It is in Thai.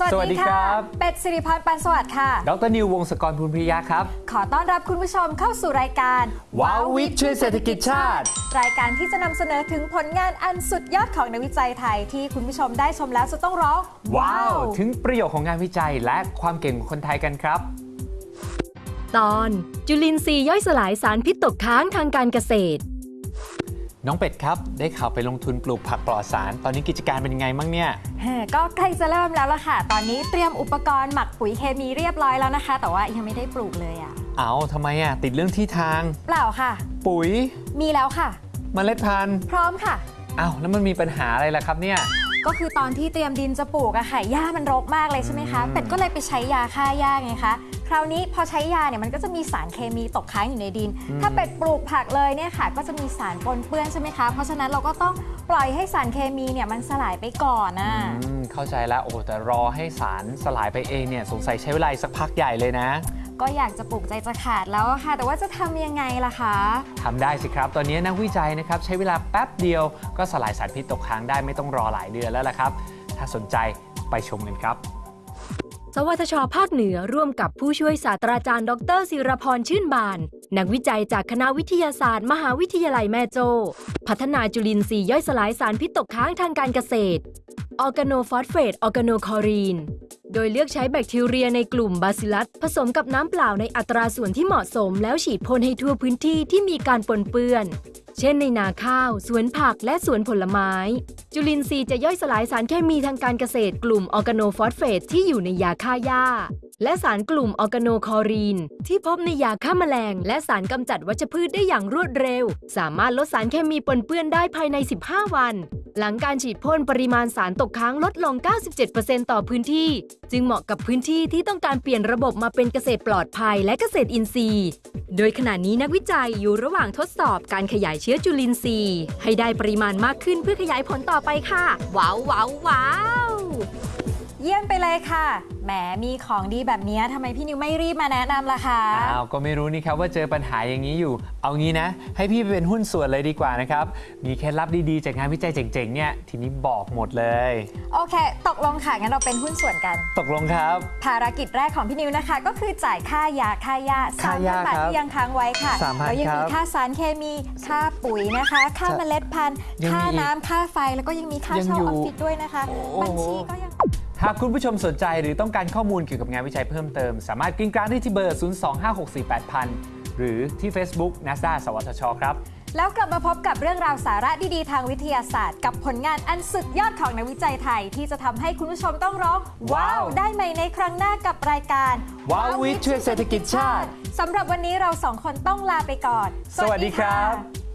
สวัสดีครับ เป็ดสิริพันธ์ปันสวัสดิ์ค่ะ ดรนิววงศกรภูลพิริยะครับ ขอต้อนรับคุณผู้ชมเข้าสู่รายการว้าววิทย์ช่วยเศรษฐกิจชาติ รายการที่จะนำเสนอถึงผลงานอันสุดยอดของนักวิจัยไทย ที่คุณผู้ชมได้ชมแล้วจะต้องร้อง ว้าว ถึงประโยชน์ของงานวิจัยและความเก่งของคนไทยกันครับ ตอน จุลินทรีย์ย่อยสลายสารพิษตกค้างทางการเกษตร น้องเป็ดครับ ได้ข่าวไปลงทุนปลูกผักปลอดสาร ตอนนี้กิจการเป็นยังไงบ้างเนี่ยเฮ้ก็ใกล้จะเริ่มแล้วล่ะค่ะ ตอนนี้เตรียมอุปกรณ์หมักปุ๋ยเคมีเรียบร้อยแล้วนะคะ แต่ว่ายังไม่ได้ปลูกเลยอะ เอาทำไมอะ ติดเรื่องที่ทาง เปล่าค่ะ ปุ๋ย มีแล้วค่ะ เมล็ดพันธุ์ พร้อมค่ะอ้าวแล้วมันมีปัญหาอะไรล่ะครับเนี่ย ก็คือตอนที่เตรียมดินจะปลูกอะค่ะหญ้ามันรกมากเลยใช่ไหมคะอืมเป็ดก็เลยไปใช้ยาฆ่าหญ้าไงคะคราวนี้พอใช้ยาเนี่ยมันก็จะมีสารเคมีตกค้างอยู่ในดิน ถ้าเป็ดปลูกผักเลยเนี่ยค่ะ ก็จะมีสารปนเปื้อนใช่ไหมคะ เพราะฉะนั้นเราก็ต้องปล่อยให้สารเคมีเนี่ยมันสลายไปก่อนนะอืมเข้าใจแล้วโอ้โหแต่รอให้สารสลายไปเองเนี่ยสงสัยใช้เวลาอีกสักพักใหญ่เลยนะ ก็อยากจะปลูกใจจะขาดแล้วอะค่ะ แต่ว่าจะทำยังไงล่ะคะทำได้สิครับ ตอนนี้นักวิจัยนะครับใช้เวลาแป๊บเดียวก็สลายสารพิษตกค้างได้ไม่ต้องรอหลายเดือนแล้วล่ะครับ ถ้าสนใจไปชมกันครับสวทช ภาคเหนือร่วมกับผู้ช่วยศาสตราจารย์ ดรศิรพรชื่นบาน นักวิจัยจากคณะวิทยาศาสตร์ มหาวิทยาลัยแม่โจ้พัฒนาจุลินทรีย์ย่อยสลายสารพิษตกค้างทางการเกษตรออร์แกโนฟอสเฟตออร์แกโนคลอรีน โดยเลือกใช้แบคทีเรียในกลุ่มบาซิลัสผสมกับน้ำเปล่าในอัตราส่วนที่เหมาะสมแล้วฉีดพ่นให้ทั่วพื้นที่ที่มีการปนเปื้อน เช่นในนาข้าว สวนผักและสวนผลไม้ จุลินทรีย์จะย่อยสลายสารเคมีทางการเกษตรกลุ่มออร์แกโนฟอสเฟตที่อยู่ในยาฆ่าหญ้า และสารกลุ่มออร์แกโนคลอรีน ที่พบในยาฆ่าแมลง และสารกำจัดวัชพืชได้อย่างรวดเร็ว สามารถลดสารเคมีปนเปื้อนได้ภายใน 15 วัน หลังการฉีดพ่นปริมาณสารตกค้างลดลง 97%ต่อพื้นที่ จึงเหมาะกับพื้นที่ที่ต้องการเปลี่ยนระบบมาเป็นเกษตรปลอดภัยและเกษตรอินทรีย์ โดยขณะนี้นักวิจัยอยู่ระหว่างทดสอบการขยายเชื้อจุลินทรีย์ ให้ได้ปริมาณมากขึ้นเพื่อขยายผลต่อไปค่ะ ว้าวว้าวว้าว เยี่ยมไปเลยค่ะ แหม มีของดีแบบนี้ทำไมพี่นิวไม่รีบมาแนะนำล่ะคะ อ้าว ก็ไม่รู้นี่ครับว่าเจอปัญหาอย่างนี้อยู่ เอางี้นะ ให้พี่ไปเป็นหุ้นส่วนเลยดีกว่านะครับ มีเคล็ดลับดีๆ จากงานวิจัยเจ๋งๆ เนี่ย ทีนี้บอกหมดเลย โอเค ตกลงค่ะ งั้นเราเป็นหุ้นส่วนกัน ตกลงครับ ภารกิจแรกของพี่นิวนะคะ ก็คือจ่ายค่ายาค่าหญ้าค่าหญ้าบาทครับที่ยังค้างไว้ค่ะ3,000แล้วยังมีครับค่าสารเคมี ค่าปุ๋ยนะคะ ค่าครับเมล็ดพันธุ์ยังมีค่าอีกน้ำค่าไฟ แล้วก็ยังมีค่ายังเช่าอยู่ออฟฟิศด้วยนะคะโอ้บัญชีก็ยัง หากคุณผู้ชมสนใจหรือต้องการข้อมูลเกี่ยวกับงานวิจัยเพิ่มเติม สามารถกริ้งกรางได้ที่เบอร์ 025648000 หรือที่ Facebook NASA สวทช ครับ แล้วกลับมาพบกับเรื่องราวสาระดีๆ ทางวิทยาศาสตร์ กับผลงานอันสุดยอดของนักวิจัยไทย ที่จะทำให้คุณผู้ชมต้องร้องว้าว ได้ใหม่ในครั้งหน้ากับรายการว้าววิทย์ช่วยเศรษฐกิจชาติสำหรับวันนี้เราสองคนต้องลาไปก่อน สวัสดีครับ